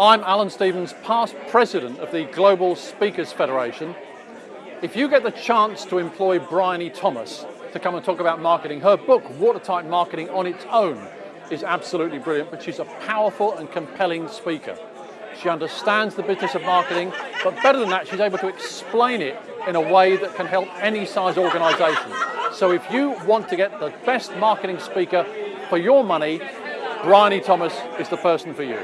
I'm Alan Stevens, past president of the Global Speakers Federation. If you get the chance to employ Bryony Thomas to come and talk about marketing, her book, Watertight Marketing on its own, is absolutely brilliant, but she's a powerful and compelling speaker. She understands the business of marketing, but better than that, she's able to explain it in a way that can help any size organization. So if you want to get the best marketing speaker for your money, Bryony Thomas is the person for you.